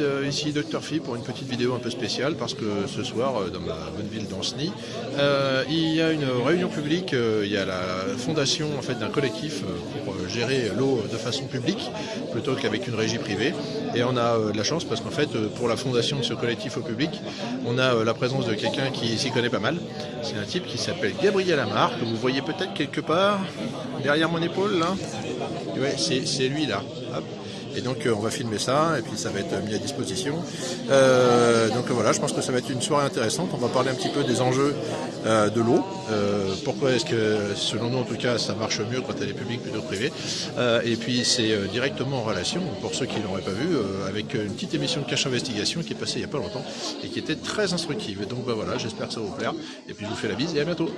Euh, ici Dr Phi pour une petite vidéo un peu spéciale parce que ce soir euh, dans ma bonne ville d'Anceny euh, il y a une réunion publique, il y a la fondation en fait d'un collectif pour gérer l'eau de façon publique plutôt qu'avec une régie privée. Et on a de la chance parce qu'en fait pour la fondation de ce collectif au public on a la présence de quelqu'un qui s'y connaît pas mal. C'est un type qui s'appelle Gabriel Amar que vous voyez peut-être quelque part derrière mon épaule là? Ouais, c'est lui là et donc euh, on va filmer ça et puis ça va être mis à disposition. Euh, donc voilà, je pense que ça va être une soirée intéressante. On va parler un petit peu des enjeux euh, de l'eau. pourquoi est-ce que, selon nous en tout cas, ça marche mieux quand elle est publique plutôt privée? et puis c'est directement en relation, pour ceux qui ne l'auraient pas vu, avec une petite émission de cache investigation qui est passée il n'y a pas longtemps et qui était très instructive. Et donc bah, voilà, j'espère que ça va vous plaire. Et puis je vous fais la bise et à bientôt.